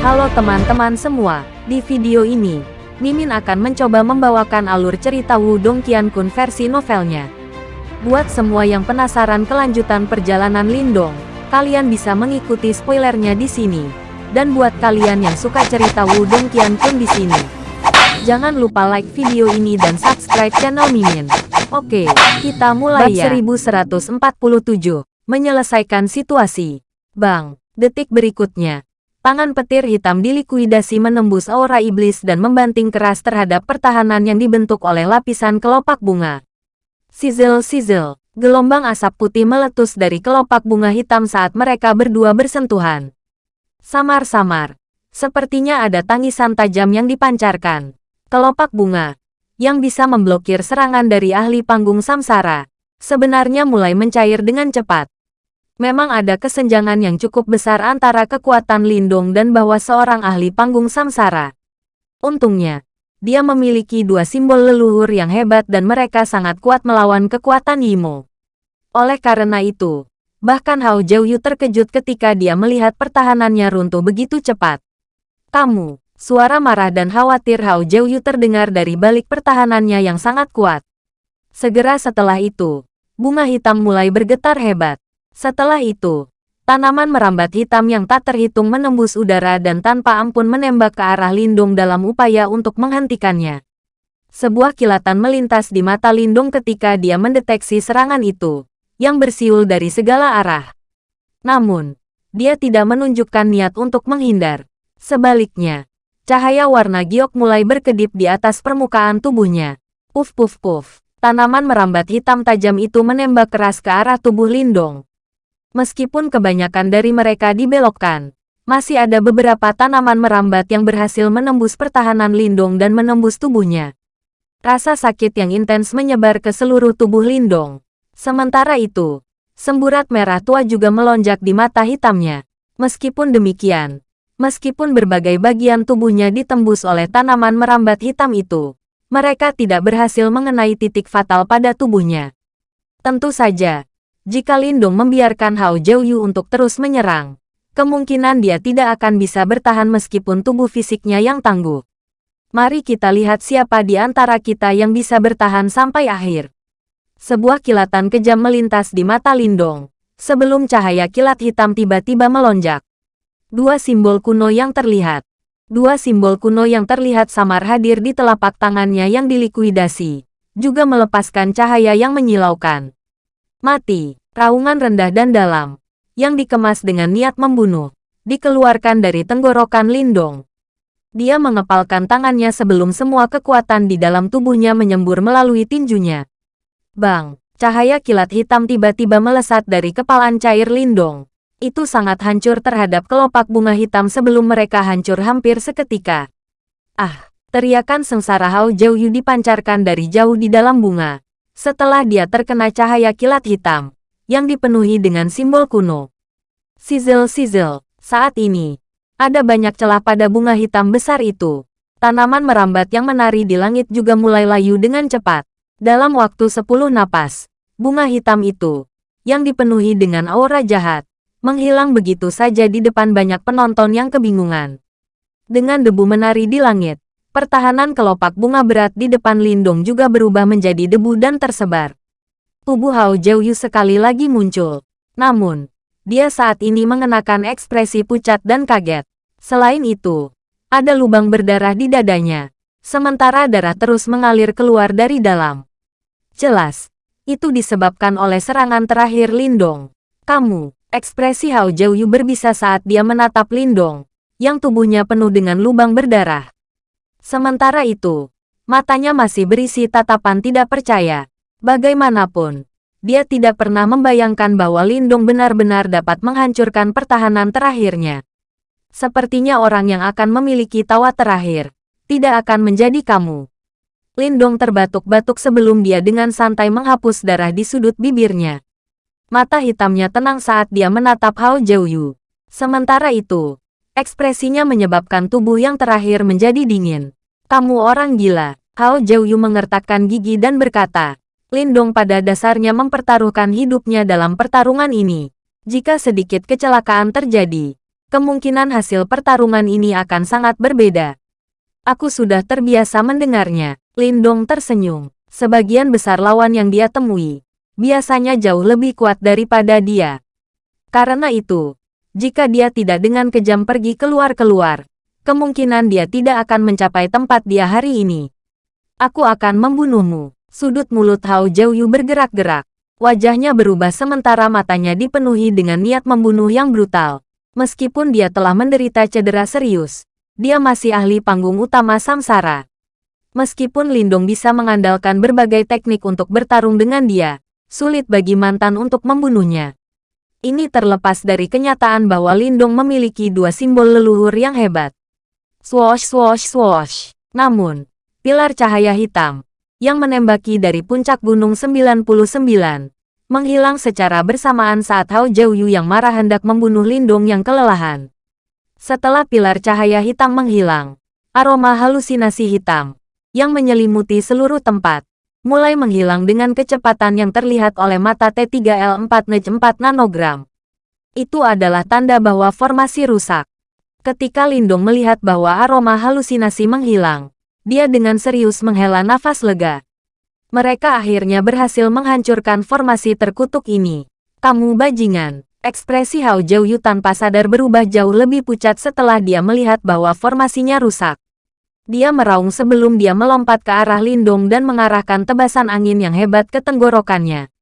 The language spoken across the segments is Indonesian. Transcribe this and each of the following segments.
Halo teman-teman semua, di video ini, Mimin akan mencoba membawakan alur cerita Wudong Qiankun versi novelnya. Buat semua yang penasaran kelanjutan perjalanan Lindong, kalian bisa mengikuti spoilernya di sini. Dan buat kalian yang suka cerita Wudong Qiankun di sini, jangan lupa like video ini dan subscribe channel Mimin. Oke, kita mulai Bab ya. 1147, menyelesaikan situasi. Bang, detik berikutnya, Tangan petir hitam dilikuidasi menembus aura iblis dan membanting keras terhadap pertahanan yang dibentuk oleh lapisan kelopak bunga. Sizzle-sizzle, gelombang asap putih meletus dari kelopak bunga hitam saat mereka berdua bersentuhan. Samar-samar, sepertinya ada tangisan tajam yang dipancarkan. Kelopak bunga, yang bisa memblokir serangan dari ahli panggung samsara, sebenarnya mulai mencair dengan cepat memang ada kesenjangan yang cukup besar antara kekuatan Lindung dan bahwa seorang ahli panggung samsara. Untungnya, dia memiliki dua simbol leluhur yang hebat dan mereka sangat kuat melawan kekuatan Yimo. Oleh karena itu, bahkan Hao Jiuyu terkejut ketika dia melihat pertahanannya runtuh begitu cepat. Kamu, suara marah dan khawatir Hao Jiuyu terdengar dari balik pertahanannya yang sangat kuat. Segera setelah itu, bunga hitam mulai bergetar hebat. Setelah itu, tanaman merambat hitam yang tak terhitung menembus udara dan tanpa ampun menembak ke arah Lindung dalam upaya untuk menghentikannya. Sebuah kilatan melintas di mata Lindung ketika dia mendeteksi serangan itu, yang bersiul dari segala arah. Namun, dia tidak menunjukkan niat untuk menghindar. Sebaliknya, cahaya warna giok mulai berkedip di atas permukaan tubuhnya. Puf puf puf, tanaman merambat hitam tajam itu menembak keras ke arah tubuh Lindong. Meskipun kebanyakan dari mereka dibelokkan, masih ada beberapa tanaman merambat yang berhasil menembus pertahanan Lindong dan menembus tubuhnya. Rasa sakit yang intens menyebar ke seluruh tubuh Lindong. Sementara itu, semburat merah tua juga melonjak di mata hitamnya. Meskipun demikian, meskipun berbagai bagian tubuhnya ditembus oleh tanaman merambat hitam itu, mereka tidak berhasil mengenai titik fatal pada tubuhnya. Tentu saja, jika Lindung membiarkan Hao Jiuyu untuk terus menyerang, kemungkinan dia tidak akan bisa bertahan meskipun tubuh fisiknya yang tangguh. Mari kita lihat siapa di antara kita yang bisa bertahan sampai akhir. Sebuah kilatan kejam melintas di mata Lindong, sebelum cahaya kilat hitam tiba-tiba melonjak. Dua simbol kuno yang terlihat. Dua simbol kuno yang terlihat samar hadir di telapak tangannya yang dilikuidasi, juga melepaskan cahaya yang menyilaukan. Mati, raungan rendah dan dalam, yang dikemas dengan niat membunuh, dikeluarkan dari tenggorokan Lindong. Dia mengepalkan tangannya sebelum semua kekuatan di dalam tubuhnya menyembur melalui tinjunya. Bang, cahaya kilat hitam tiba-tiba melesat dari kepalan cair Lindong. Itu sangat hancur terhadap kelopak bunga hitam sebelum mereka hancur hampir seketika. Ah, teriakan sengsara Hao Jiuyu dipancarkan dari jauh di dalam bunga setelah dia terkena cahaya kilat hitam, yang dipenuhi dengan simbol kuno. Sizzle-sizzle, saat ini, ada banyak celah pada bunga hitam besar itu. Tanaman merambat yang menari di langit juga mulai layu dengan cepat. Dalam waktu sepuluh napas, bunga hitam itu, yang dipenuhi dengan aura jahat, menghilang begitu saja di depan banyak penonton yang kebingungan. Dengan debu menari di langit, Pertahanan kelopak bunga berat di depan Lindung juga berubah menjadi debu dan tersebar. Tubuh Hao Jiuyu sekali lagi muncul. Namun, dia saat ini mengenakan ekspresi pucat dan kaget. Selain itu, ada lubang berdarah di dadanya. Sementara darah terus mengalir keluar dari dalam. Jelas, itu disebabkan oleh serangan terakhir Lindong. Kamu, ekspresi Hao Jiuyu berbisa saat dia menatap Lindong, yang tubuhnya penuh dengan lubang berdarah. Sementara itu, matanya masih berisi tatapan tidak percaya. Bagaimanapun, dia tidak pernah membayangkan bahwa Lindung benar-benar dapat menghancurkan pertahanan terakhirnya. Sepertinya orang yang akan memiliki tawa terakhir, tidak akan menjadi kamu. Lindong terbatuk-batuk sebelum dia dengan santai menghapus darah di sudut bibirnya. Mata hitamnya tenang saat dia menatap Hao Jiuyu. Sementara itu, Ekspresinya menyebabkan tubuh yang terakhir menjadi dingin. Kamu orang gila. Hao Jiuyu mengertakkan gigi dan berkata, Lindong pada dasarnya mempertaruhkan hidupnya dalam pertarungan ini. Jika sedikit kecelakaan terjadi, kemungkinan hasil pertarungan ini akan sangat berbeda. Aku sudah terbiasa mendengarnya. Lindong tersenyum. Sebagian besar lawan yang dia temui, biasanya jauh lebih kuat daripada dia. Karena itu, jika dia tidak dengan kejam pergi keluar-keluar, kemungkinan dia tidak akan mencapai tempat dia hari ini. Aku akan membunuhmu. Sudut mulut Hao Jiaoyu bergerak-gerak. Wajahnya berubah sementara matanya dipenuhi dengan niat membunuh yang brutal. Meskipun dia telah menderita cedera serius, dia masih ahli panggung utama samsara. Meskipun Lindong bisa mengandalkan berbagai teknik untuk bertarung dengan dia, sulit bagi mantan untuk membunuhnya. Ini terlepas dari kenyataan bahwa Lindong memiliki dua simbol leluhur yang hebat. Swoosh swoosh swoosh. Namun, pilar cahaya hitam, yang menembaki dari puncak gunung 99, menghilang secara bersamaan saat Hao Jiaoyu yang marah hendak membunuh Lindong yang kelelahan. Setelah pilar cahaya hitam menghilang, aroma halusinasi hitam, yang menyelimuti seluruh tempat, mulai menghilang dengan kecepatan yang terlihat oleh mata T3L4 4 nanogram. Itu adalah tanda bahwa formasi rusak. Ketika Lindong melihat bahwa aroma halusinasi menghilang, dia dengan serius menghela nafas lega. Mereka akhirnya berhasil menghancurkan formasi terkutuk ini. Kamu bajingan. Ekspresi Hao Jiaoyu tanpa sadar berubah jauh lebih pucat setelah dia melihat bahwa formasinya rusak. Dia meraung sebelum dia melompat ke arah Lindong dan mengarahkan tebasan angin yang hebat ke tenggorokannya.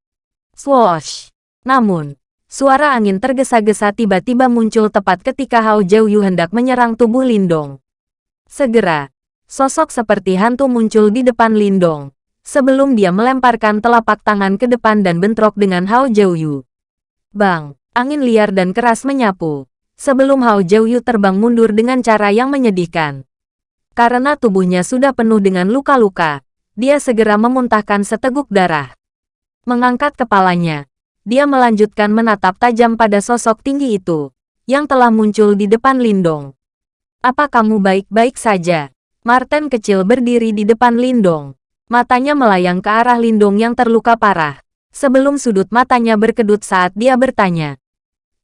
Swoosh! Namun, suara angin tergesa-gesa tiba-tiba muncul tepat ketika Hao Jiaoyu hendak menyerang tubuh Lindong. Segera, sosok seperti hantu muncul di depan Lindong, sebelum dia melemparkan telapak tangan ke depan dan bentrok dengan Hao Jiaoyu. Bang! Angin liar dan keras menyapu, sebelum Hao Jiaoyu terbang mundur dengan cara yang menyedihkan. Karena tubuhnya sudah penuh dengan luka-luka, dia segera memuntahkan seteguk darah. Mengangkat kepalanya, dia melanjutkan menatap tajam pada sosok tinggi itu, yang telah muncul di depan Lindong. Apa kamu baik-baik saja? Martin kecil berdiri di depan Lindong. Matanya melayang ke arah Lindong yang terluka parah, sebelum sudut matanya berkedut saat dia bertanya.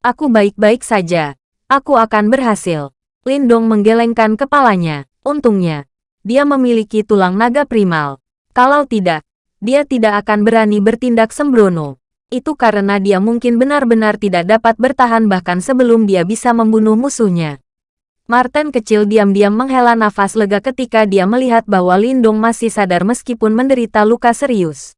Aku baik-baik saja. Aku akan berhasil. Lindong menggelengkan kepalanya. Untungnya, dia memiliki tulang naga primal. Kalau tidak, dia tidak akan berani bertindak sembrono. Itu karena dia mungkin benar-benar tidak dapat bertahan bahkan sebelum dia bisa membunuh musuhnya. Martin kecil diam-diam menghela nafas lega ketika dia melihat bahwa Lindong masih sadar meskipun menderita luka serius.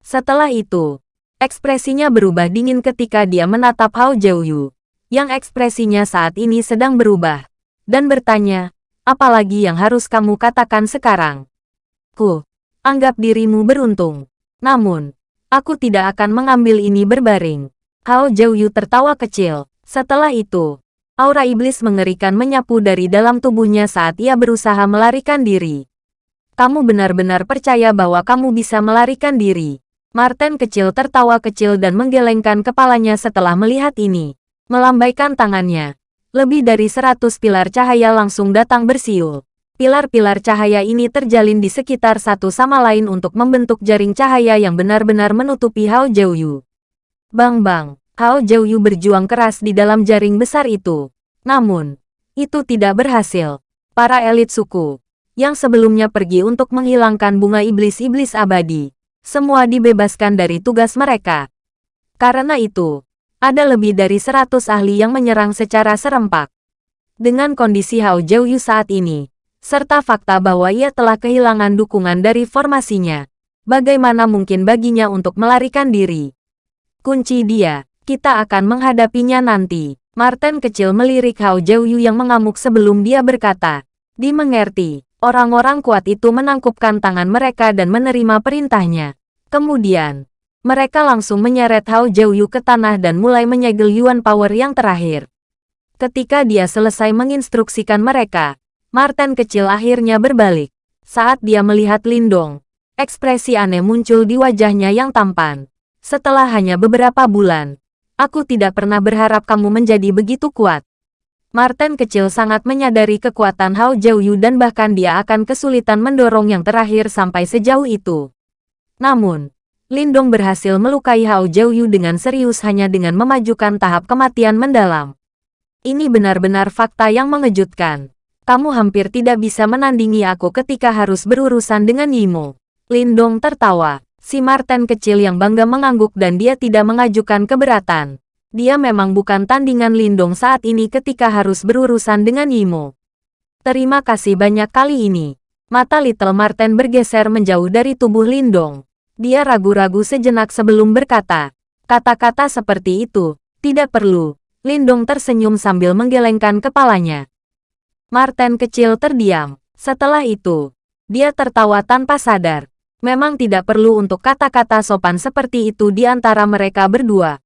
Setelah itu, ekspresinya berubah dingin ketika dia menatap Hao Jiaoyu, yang ekspresinya saat ini sedang berubah, dan bertanya, Apalagi yang harus kamu katakan sekarang? Ku, anggap dirimu beruntung. Namun, aku tidak akan mengambil ini berbaring. Hao Jiaoyu tertawa kecil. Setelah itu, aura iblis mengerikan menyapu dari dalam tubuhnya saat ia berusaha melarikan diri. Kamu benar-benar percaya bahwa kamu bisa melarikan diri. Martin kecil tertawa kecil dan menggelengkan kepalanya setelah melihat ini. Melambaikan tangannya, lebih dari seratus pilar cahaya langsung datang bersiul. Pilar-pilar cahaya ini terjalin di sekitar satu sama lain untuk membentuk jaring cahaya yang benar-benar menutupi Hao Jiaoyu. Bang-bang, Hao Jiaoyu berjuang keras di dalam jaring besar itu. Namun, itu tidak berhasil. Para elit suku, yang sebelumnya pergi untuk menghilangkan bunga iblis-iblis abadi, semua dibebaskan dari tugas mereka. Karena itu, ada lebih dari 100 ahli yang menyerang secara serempak. Dengan kondisi Hao Jiaoyu saat ini, serta fakta bahwa ia telah kehilangan dukungan dari formasinya, bagaimana mungkin baginya untuk melarikan diri? Kunci dia, kita akan menghadapinya nanti. Martin kecil melirik Hao Jiaoyu yang mengamuk sebelum dia berkata, Dimengerti, orang-orang kuat itu menangkupkan tangan mereka dan menerima perintahnya. Kemudian, mereka langsung menyeret Hao Jiaoyu ke tanah dan mulai menyegel Yuan Power yang terakhir. Ketika dia selesai menginstruksikan mereka, Martin kecil akhirnya berbalik. Saat dia melihat Lindong, ekspresi aneh muncul di wajahnya yang tampan. Setelah hanya beberapa bulan, aku tidak pernah berharap kamu menjadi begitu kuat. Martin kecil sangat menyadari kekuatan Hao Jiaoyu dan bahkan dia akan kesulitan mendorong yang terakhir sampai sejauh itu. Namun, Lindong berhasil melukai Hao Jiaoyu dengan serius hanya dengan memajukan tahap kematian mendalam. Ini benar-benar fakta yang mengejutkan. Kamu hampir tidak bisa menandingi aku ketika harus berurusan dengan Yimo. Lindong tertawa. Si Martin kecil yang bangga mengangguk dan dia tidak mengajukan keberatan. Dia memang bukan tandingan Lindong saat ini ketika harus berurusan dengan Yimo. Terima kasih banyak kali ini. Mata Little Martin bergeser menjauh dari tubuh Lindong. Dia ragu-ragu sejenak sebelum berkata. Kata-kata seperti itu, tidak perlu. Lindong tersenyum sambil menggelengkan kepalanya. Martin kecil terdiam. Setelah itu, dia tertawa tanpa sadar. Memang tidak perlu untuk kata-kata sopan seperti itu di antara mereka berdua.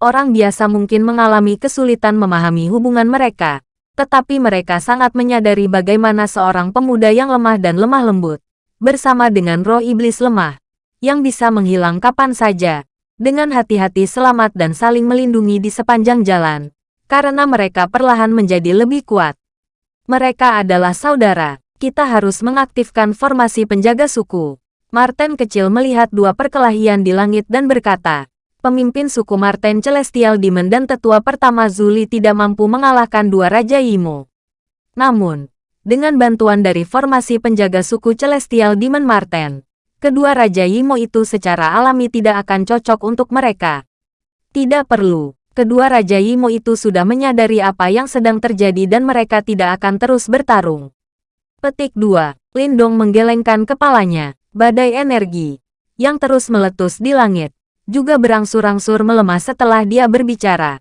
Orang biasa mungkin mengalami kesulitan memahami hubungan mereka, tetapi mereka sangat menyadari bagaimana seorang pemuda yang lemah dan lemah lembut, bersama dengan roh iblis lemah, yang bisa menghilang kapan saja, dengan hati-hati selamat dan saling melindungi di sepanjang jalan, karena mereka perlahan menjadi lebih kuat. Mereka adalah saudara. Kita harus mengaktifkan formasi penjaga suku. Martin kecil melihat dua perkelahian di langit dan berkata, pemimpin suku Martin Celestial Demon dan tetua pertama Zuli tidak mampu mengalahkan dua Raja Imo. Namun, dengan bantuan dari formasi penjaga suku Celestial Demon Martin, kedua Raja Yimo itu secara alami tidak akan cocok untuk mereka. Tidak perlu. Kedua Raja Yimo itu sudah menyadari apa yang sedang terjadi dan mereka tidak akan terus bertarung. Petik 2. Lindong menggelengkan kepalanya. Badai energi yang terus meletus di langit juga berangsur-angsur melemah setelah dia berbicara.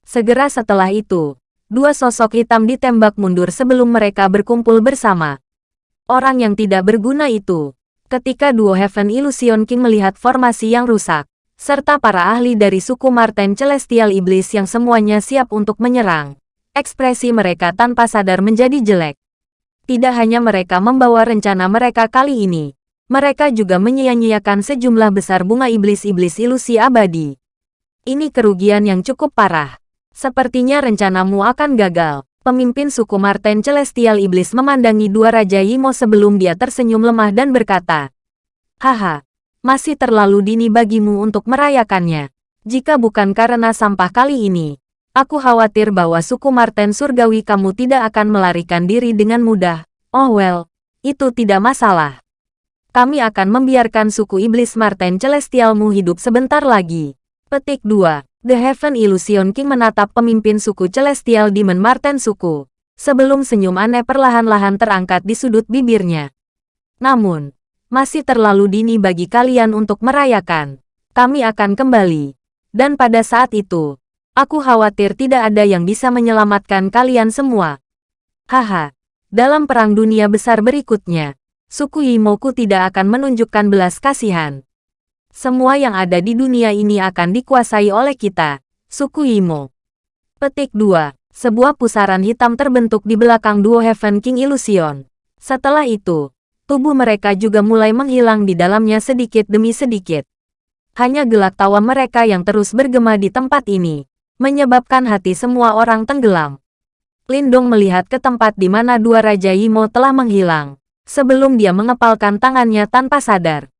Segera setelah itu, dua sosok hitam ditembak mundur sebelum mereka berkumpul bersama. Orang yang tidak berguna itu Ketika duo Heaven Illusion King melihat formasi yang rusak, serta para ahli dari suku Marten Celestial Iblis yang semuanya siap untuk menyerang, ekspresi mereka tanpa sadar menjadi jelek. Tidak hanya mereka membawa rencana mereka kali ini, mereka juga menyia-nyiakan sejumlah besar bunga iblis-iblis ilusi abadi. Ini kerugian yang cukup parah. Sepertinya rencanamu akan gagal. Pemimpin suku Marten Celestial Iblis memandangi dua Raja Yimo sebelum dia tersenyum lemah dan berkata, Haha, masih terlalu dini bagimu untuk merayakannya. Jika bukan karena sampah kali ini, aku khawatir bahwa suku Marten Surgawi kamu tidak akan melarikan diri dengan mudah. Oh well, itu tidak masalah. Kami akan membiarkan suku Iblis Marten Celestialmu hidup sebentar lagi. Petik 2. The Heaven Illusion King menatap pemimpin suku Celestial Demon Marten suku, sebelum senyum aneh perlahan-lahan terangkat di sudut bibirnya. Namun, masih terlalu dini bagi kalian untuk merayakan. Kami akan kembali. Dan pada saat itu, aku khawatir tidak ada yang bisa menyelamatkan kalian semua. Haha, dalam perang dunia besar berikutnya, suku Yimoku tidak akan menunjukkan belas kasihan. Semua yang ada di dunia ini akan dikuasai oleh kita, suku Imo. Petik 2. Sebuah pusaran hitam terbentuk di belakang duo Heaven King Illusion. Setelah itu, tubuh mereka juga mulai menghilang di dalamnya sedikit demi sedikit. Hanya gelak tawa mereka yang terus bergema di tempat ini, menyebabkan hati semua orang tenggelam. Lindong melihat ke tempat di mana dua Raja Imo telah menghilang, sebelum dia mengepalkan tangannya tanpa sadar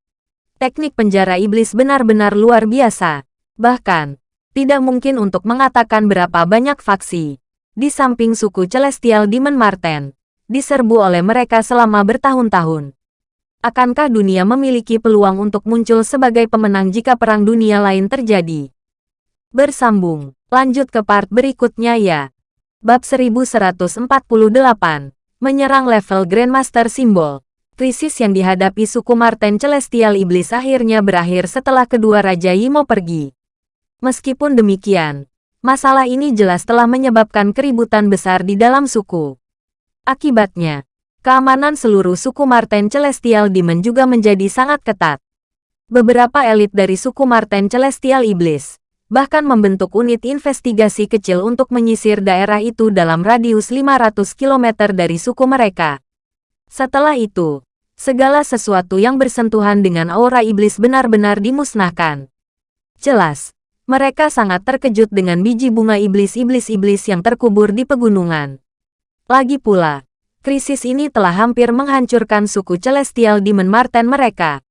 teknik penjara iblis benar-benar luar biasa. Bahkan, tidak mungkin untuk mengatakan berapa banyak faksi. Di samping suku Celestial Demon Marten, diserbu oleh mereka selama bertahun-tahun. Akankah dunia memiliki peluang untuk muncul sebagai pemenang jika perang dunia lain terjadi? Bersambung, lanjut ke part berikutnya ya. Bab 1148, menyerang level Grandmaster Simbol. Krisis yang dihadapi suku Marten Celestial Iblis akhirnya berakhir setelah kedua Raja Yimo pergi. Meskipun demikian, masalah ini jelas telah menyebabkan keributan besar di dalam suku. Akibatnya, keamanan seluruh suku Marten Celestial Demon juga menjadi sangat ketat. Beberapa elit dari suku Marten Celestial Iblis bahkan membentuk unit investigasi kecil untuk menyisir daerah itu dalam radius 500 km dari suku mereka. Setelah itu, segala sesuatu yang bersentuhan dengan aura iblis benar-benar dimusnahkan. Jelas, mereka sangat terkejut dengan biji bunga iblis-iblis-iblis yang terkubur di pegunungan. Lagi pula, krisis ini telah hampir menghancurkan suku Celestial Demon Marten mereka.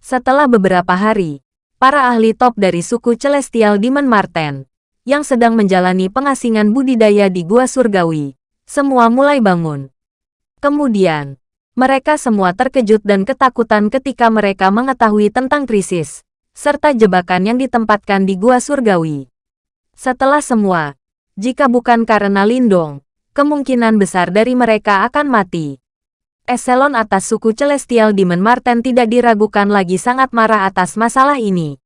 Setelah beberapa hari, para ahli top dari suku Celestial Demon Marten yang sedang menjalani pengasingan budidaya di Gua Surgawi. Semua mulai bangun. Kemudian, mereka semua terkejut dan ketakutan ketika mereka mengetahui tentang krisis, serta jebakan yang ditempatkan di Gua Surgawi. Setelah semua, jika bukan karena Lindong, kemungkinan besar dari mereka akan mati. Eselon atas suku Celestial Demon Marten tidak diragukan lagi sangat marah atas masalah ini.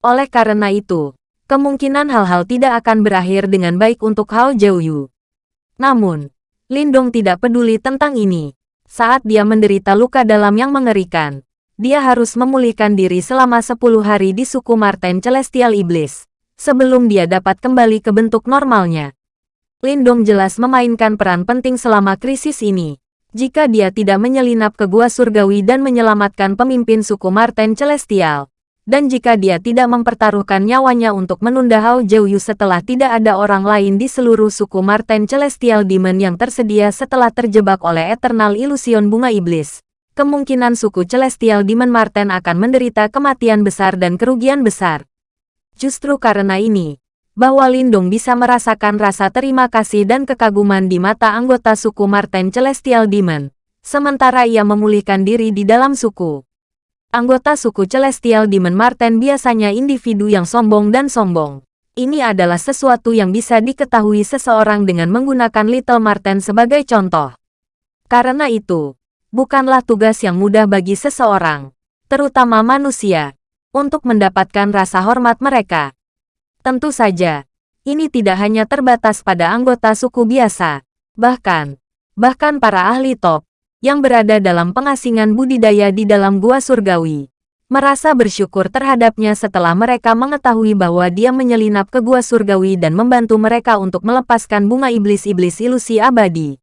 Oleh karena itu, kemungkinan hal-hal tidak akan berakhir dengan baik untuk Hao Jiuyu. Namun, Lindong tidak peduli tentang ini. Saat dia menderita luka dalam yang mengerikan, dia harus memulihkan diri selama 10 hari di suku Marten Celestial Iblis, sebelum dia dapat kembali ke bentuk normalnya. Lindong jelas memainkan peran penting selama krisis ini jika dia tidak menyelinap ke gua surgawi dan menyelamatkan pemimpin suku Marten Celestial. Dan jika dia tidak mempertaruhkan nyawanya untuk menunda Hao Jiuyu setelah tidak ada orang lain di seluruh suku Marten Celestial Demon yang tersedia setelah terjebak oleh Eternal Illusion Bunga Iblis, kemungkinan suku Celestial Demon Marten akan menderita kematian besar dan kerugian besar. Justru karena ini, bahwa Lindung bisa merasakan rasa terima kasih dan kekaguman di mata anggota suku Marten Celestial Demon, sementara ia memulihkan diri di dalam suku. Anggota suku Celestial Demon Marten biasanya individu yang sombong dan sombong. Ini adalah sesuatu yang bisa diketahui seseorang dengan menggunakan Little Marten sebagai contoh. Karena itu, bukanlah tugas yang mudah bagi seseorang, terutama manusia, untuk mendapatkan rasa hormat mereka. Tentu saja, ini tidak hanya terbatas pada anggota suku biasa, bahkan, bahkan para ahli top, yang berada dalam pengasingan budidaya di dalam gua surgawi, merasa bersyukur terhadapnya setelah mereka mengetahui bahwa dia menyelinap ke gua surgawi dan membantu mereka untuk melepaskan bunga iblis-iblis ilusi abadi.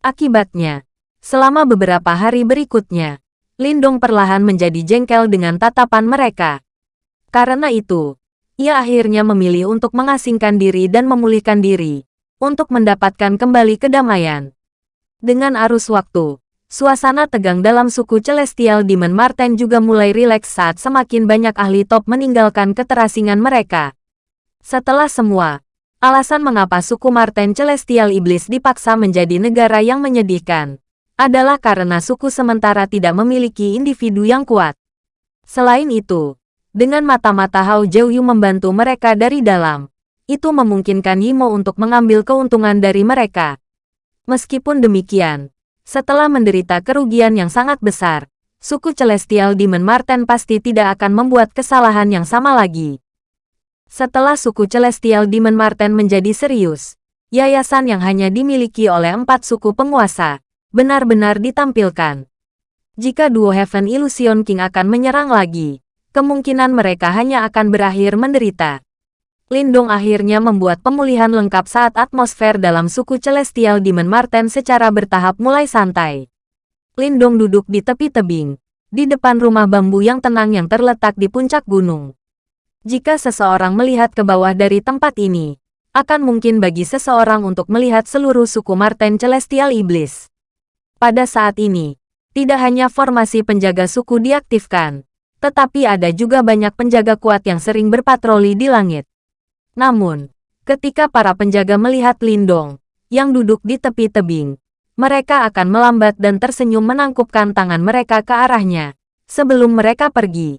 Akibatnya, selama beberapa hari berikutnya, Lindong perlahan menjadi jengkel dengan tatapan mereka. Karena itu, ia akhirnya memilih untuk mengasingkan diri dan memulihkan diri, untuk mendapatkan kembali kedamaian. Dengan arus waktu, suasana tegang dalam suku Celestial Demon Marten juga mulai rileks saat semakin banyak ahli top meninggalkan keterasingan mereka. Setelah semua, alasan mengapa suku Marten Celestial Iblis dipaksa menjadi negara yang menyedihkan, adalah karena suku sementara tidak memiliki individu yang kuat. Selain itu, dengan mata-mata Hao Jiuyu membantu mereka dari dalam. Itu memungkinkan Yimo untuk mengambil keuntungan dari mereka. Meskipun demikian, setelah menderita kerugian yang sangat besar, suku Celestial Demon Marten pasti tidak akan membuat kesalahan yang sama lagi. Setelah suku Celestial Demon Marten menjadi serius, yayasan yang hanya dimiliki oleh empat suku penguasa, benar-benar ditampilkan. Jika duo Heaven Illusion King akan menyerang lagi, kemungkinan mereka hanya akan berakhir menderita. Lindung akhirnya membuat pemulihan lengkap saat atmosfer dalam suku Celestial Demon Marten secara bertahap mulai santai. Lindung duduk di tepi tebing, di depan rumah bambu yang tenang yang terletak di puncak gunung. Jika seseorang melihat ke bawah dari tempat ini, akan mungkin bagi seseorang untuk melihat seluruh suku Marten Celestial Iblis. Pada saat ini, tidak hanya formasi penjaga suku diaktifkan, tetapi ada juga banyak penjaga kuat yang sering berpatroli di langit. Namun, ketika para penjaga melihat Lindong, yang duduk di tepi tebing, mereka akan melambat dan tersenyum menangkupkan tangan mereka ke arahnya, sebelum mereka pergi.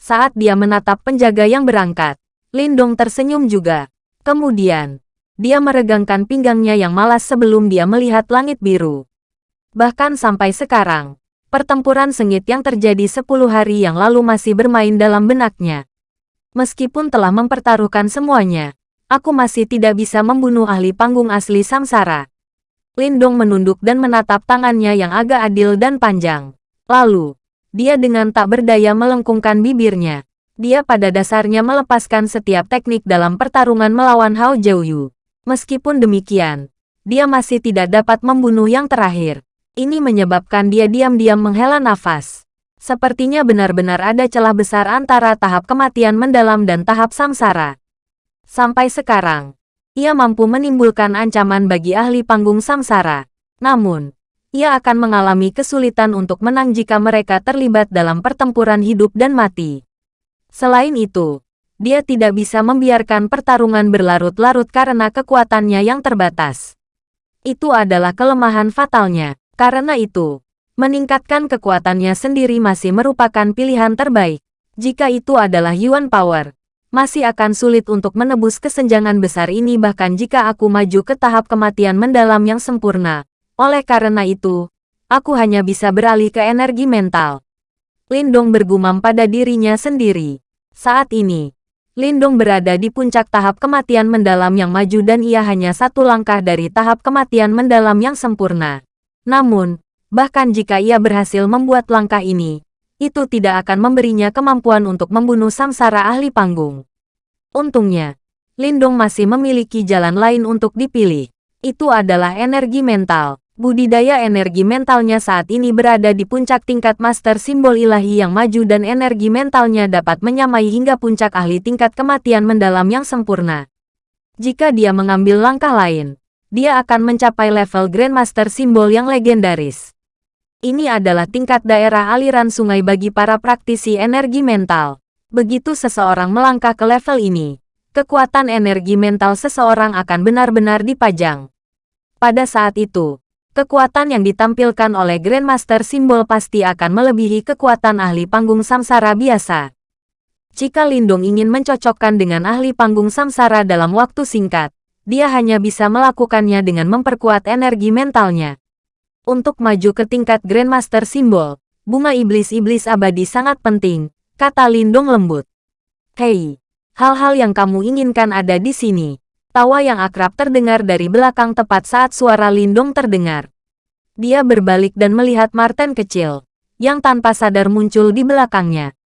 Saat dia menatap penjaga yang berangkat, Lindong tersenyum juga. Kemudian, dia meregangkan pinggangnya yang malas sebelum dia melihat langit biru. Bahkan sampai sekarang, Pertempuran sengit yang terjadi 10 hari yang lalu masih bermain dalam benaknya. Meskipun telah mempertaruhkan semuanya, aku masih tidak bisa membunuh ahli panggung asli Samsara. Lindong menunduk dan menatap tangannya yang agak adil dan panjang. Lalu, dia dengan tak berdaya melengkungkan bibirnya. Dia pada dasarnya melepaskan setiap teknik dalam pertarungan melawan Hao Jiuyu. Meskipun demikian, dia masih tidak dapat membunuh yang terakhir. Ini menyebabkan dia diam-diam menghela nafas. Sepertinya benar-benar ada celah besar antara tahap kematian mendalam dan tahap samsara. Sampai sekarang, ia mampu menimbulkan ancaman bagi ahli panggung samsara. Namun, ia akan mengalami kesulitan untuk menang jika mereka terlibat dalam pertempuran hidup dan mati. Selain itu, dia tidak bisa membiarkan pertarungan berlarut-larut karena kekuatannya yang terbatas. Itu adalah kelemahan fatalnya. Karena itu, meningkatkan kekuatannya sendiri masih merupakan pilihan terbaik. Jika itu adalah Yuan Power, masih akan sulit untuk menebus kesenjangan besar ini bahkan jika aku maju ke tahap kematian mendalam yang sempurna. Oleh karena itu, aku hanya bisa beralih ke energi mental. Lindong bergumam pada dirinya sendiri. Saat ini, Lindong berada di puncak tahap kematian mendalam yang maju dan ia hanya satu langkah dari tahap kematian mendalam yang sempurna. Namun, bahkan jika ia berhasil membuat langkah ini, itu tidak akan memberinya kemampuan untuk membunuh samsara ahli panggung. Untungnya, Lindong masih memiliki jalan lain untuk dipilih. Itu adalah energi mental. Budidaya energi mentalnya saat ini berada di puncak tingkat master simbol ilahi yang maju dan energi mentalnya dapat menyamai hingga puncak ahli tingkat kematian mendalam yang sempurna. Jika dia mengambil langkah lain, dia akan mencapai level Grandmaster simbol yang legendaris. Ini adalah tingkat daerah aliran sungai bagi para praktisi energi mental. Begitu seseorang melangkah ke level ini, kekuatan energi mental seseorang akan benar-benar dipajang. Pada saat itu, kekuatan yang ditampilkan oleh Grandmaster simbol pasti akan melebihi kekuatan ahli panggung samsara biasa. Jika Lindung ingin mencocokkan dengan ahli panggung samsara dalam waktu singkat, dia hanya bisa melakukannya dengan memperkuat energi mentalnya. Untuk maju ke tingkat Grandmaster Simbol, bunga iblis-iblis abadi sangat penting, kata Lindung lembut. Hei, hal-hal yang kamu inginkan ada di sini. Tawa yang akrab terdengar dari belakang tepat saat suara Lindung terdengar. Dia berbalik dan melihat Martin kecil, yang tanpa sadar muncul di belakangnya.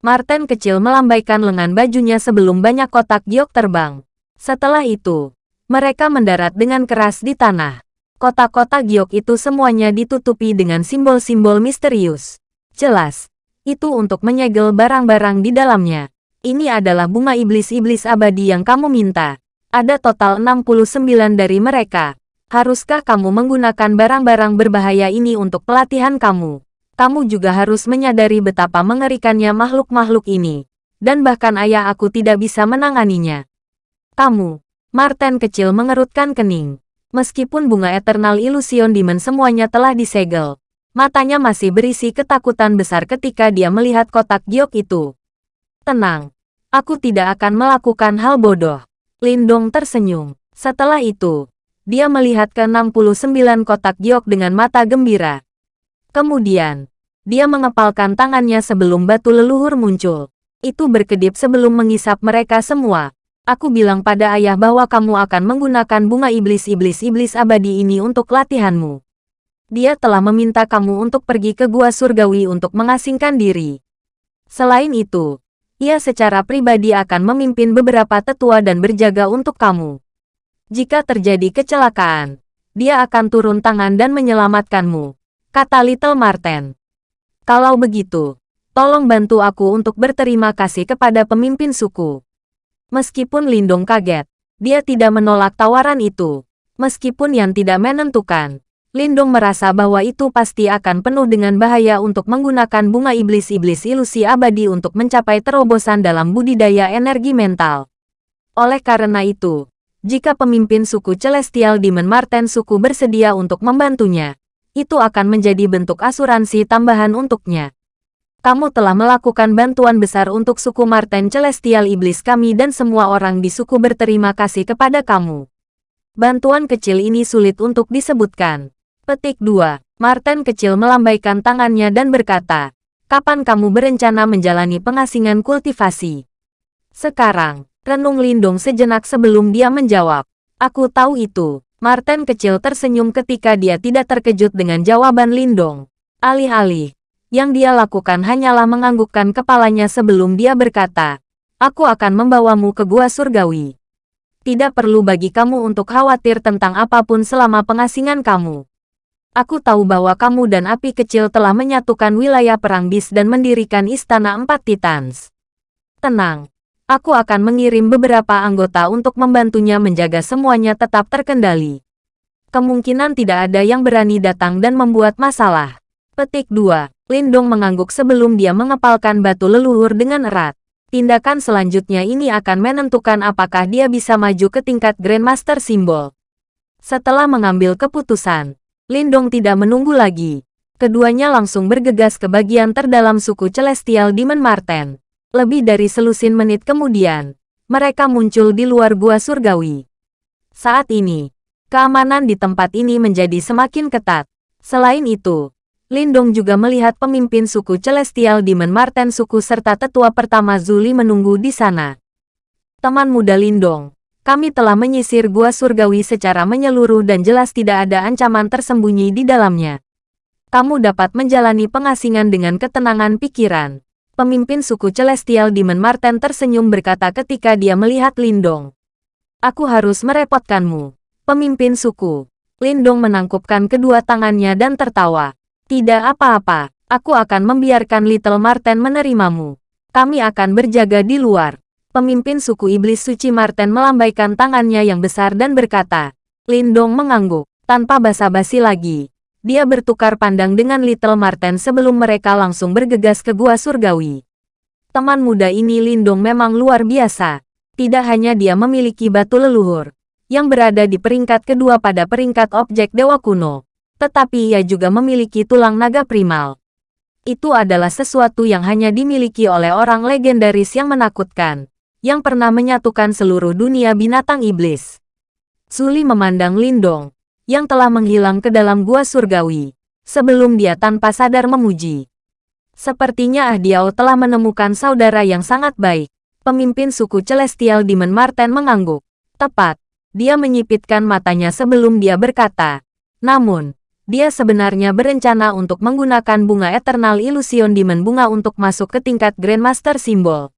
Martin kecil melambaikan lengan bajunya sebelum banyak kotak giok terbang. Setelah itu, mereka mendarat dengan keras di tanah. Kotak-kotak giok itu semuanya ditutupi dengan simbol-simbol misterius. Jelas, itu untuk menyegel barang-barang di dalamnya. Ini adalah bunga iblis-iblis abadi yang kamu minta. Ada total 69 dari mereka. Haruskah kamu menggunakan barang-barang berbahaya ini untuk pelatihan kamu? Kamu juga harus menyadari betapa mengerikannya makhluk-makhluk ini. Dan bahkan ayah aku tidak bisa menanganinya. Kamu, Martin kecil mengerutkan kening. Meskipun bunga Eternal Illusion Demon semuanya telah disegel, matanya masih berisi ketakutan besar ketika dia melihat kotak giok itu. Tenang, aku tidak akan melakukan hal bodoh. Lindong tersenyum. Setelah itu, dia melihat ke 69 kotak giok dengan mata gembira. Kemudian, dia mengepalkan tangannya sebelum batu leluhur muncul. Itu berkedip sebelum mengisap mereka semua. Aku bilang pada ayah bahwa kamu akan menggunakan bunga iblis-iblis-iblis abadi ini untuk latihanmu. Dia telah meminta kamu untuk pergi ke gua surgawi untuk mengasingkan diri. Selain itu, ia secara pribadi akan memimpin beberapa tetua dan berjaga untuk kamu. Jika terjadi kecelakaan, dia akan turun tangan dan menyelamatkanmu, kata Little Marten. Kalau begitu, tolong bantu aku untuk berterima kasih kepada pemimpin suku. Meskipun Lindong kaget, dia tidak menolak tawaran itu. Meskipun yang tidak menentukan, Lindong merasa bahwa itu pasti akan penuh dengan bahaya untuk menggunakan bunga iblis-iblis ilusi abadi untuk mencapai terobosan dalam budidaya energi mental. Oleh karena itu, jika pemimpin suku Celestial Demon Marten suku bersedia untuk membantunya, itu akan menjadi bentuk asuransi tambahan untuknya kamu telah melakukan bantuan besar untuk suku Marten Celestial Iblis kami dan semua orang di suku berterima kasih kepada kamu. Bantuan kecil ini sulit untuk disebutkan. Petik 2. Marten kecil melambaikan tangannya dan berkata, Kapan kamu berencana menjalani pengasingan kultivasi? Sekarang, renung Lindung sejenak sebelum dia menjawab. Aku tahu itu. Marten kecil tersenyum ketika dia tidak terkejut dengan jawaban Lindong. Alih-alih, yang dia lakukan hanyalah menganggukkan kepalanya sebelum dia berkata, Aku akan membawamu ke gua surgawi. Tidak perlu bagi kamu untuk khawatir tentang apa pun selama pengasingan kamu. Aku tahu bahwa kamu dan api kecil telah menyatukan wilayah perang bis dan mendirikan istana empat titans. Tenang, aku akan mengirim beberapa anggota untuk membantunya menjaga semuanya tetap terkendali. Kemungkinan tidak ada yang berani datang dan membuat masalah. Petik 2. Lindong mengangguk sebelum dia mengepalkan batu leluhur dengan erat. Tindakan selanjutnya ini akan menentukan apakah dia bisa maju ke tingkat Grandmaster Simbol. Setelah mengambil keputusan, Lindong tidak menunggu lagi. Keduanya langsung bergegas ke bagian terdalam suku Celestial Demon Marten. Lebih dari selusin menit kemudian, mereka muncul di luar gua surgawi. Saat ini, keamanan di tempat ini menjadi semakin ketat. Selain itu, Lindong juga melihat pemimpin suku Celestial Demon Marten suku serta tetua pertama Zuli menunggu di sana. Teman muda Lindong, kami telah menyisir gua surgawi secara menyeluruh dan jelas tidak ada ancaman tersembunyi di dalamnya. Kamu dapat menjalani pengasingan dengan ketenangan pikiran. Pemimpin suku Celestial Demon Marten tersenyum berkata ketika dia melihat Lindong. Aku harus merepotkanmu. Pemimpin suku. Lindong menangkupkan kedua tangannya dan tertawa. Tidak apa-apa, aku akan membiarkan Little Marten menerimamu. Kami akan berjaga di luar. Pemimpin suku iblis suci Marten melambaikan tangannya yang besar dan berkata. Lindong mengangguk, tanpa basa-basi lagi. Dia bertukar pandang dengan Little Marten sebelum mereka langsung bergegas ke gua surgawi. Teman muda ini Lindong memang luar biasa. Tidak hanya dia memiliki batu leluhur, yang berada di peringkat kedua pada peringkat objek dewa kuno, tetapi ia juga memiliki tulang naga primal. Itu adalah sesuatu yang hanya dimiliki oleh orang legendaris yang menakutkan, yang pernah menyatukan seluruh dunia binatang iblis. Suli memandang Lindong, yang telah menghilang ke dalam gua surgawi, sebelum dia tanpa sadar memuji. Sepertinya Ah Diao telah menemukan saudara yang sangat baik. Pemimpin suku Celestial Demon Marten mengangguk. Tepat, dia menyipitkan matanya sebelum dia berkata. Namun, dia sebenarnya berencana untuk menggunakan bunga Eternal Illusion Demon Bunga untuk masuk ke tingkat Grandmaster Simbol.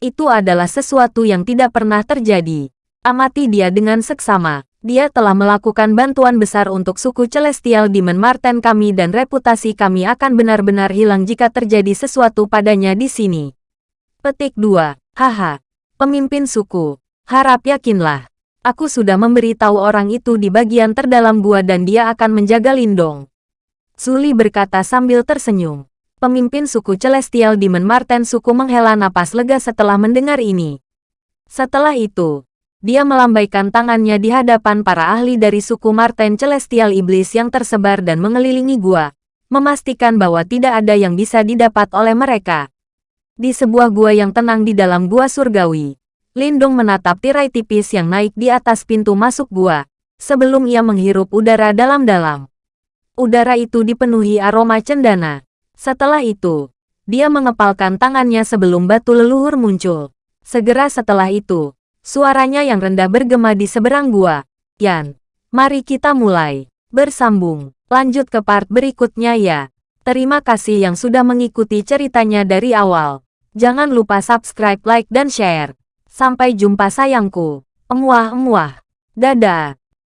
Itu adalah sesuatu yang tidak pernah terjadi. Amati dia dengan seksama. Dia telah melakukan bantuan besar untuk suku Celestial Demon Marten kami dan reputasi kami akan benar-benar hilang jika terjadi sesuatu padanya di sini. Petik 2. Haha. Pemimpin suku. Harap yakinlah. Aku sudah memberitahu orang itu di bagian terdalam gua dan dia akan menjaga Lindong. Suli berkata sambil tersenyum. Pemimpin suku Celestial Demon Marten suku menghela napas lega setelah mendengar ini. Setelah itu, dia melambaikan tangannya di hadapan para ahli dari suku Marten Celestial Iblis yang tersebar dan mengelilingi gua, memastikan bahwa tidak ada yang bisa didapat oleh mereka. Di sebuah gua yang tenang di dalam gua surgawi, Lindung menatap tirai tipis yang naik di atas pintu masuk gua, sebelum ia menghirup udara dalam-dalam. Udara itu dipenuhi aroma cendana. Setelah itu, dia mengepalkan tangannya sebelum batu leluhur muncul. Segera setelah itu, suaranya yang rendah bergema di seberang gua. Yan, mari kita mulai. Bersambung, lanjut ke part berikutnya ya. Terima kasih yang sudah mengikuti ceritanya dari awal. Jangan lupa subscribe, like, dan share. Sampai jumpa sayangku. Emuah-emuah. Dadah.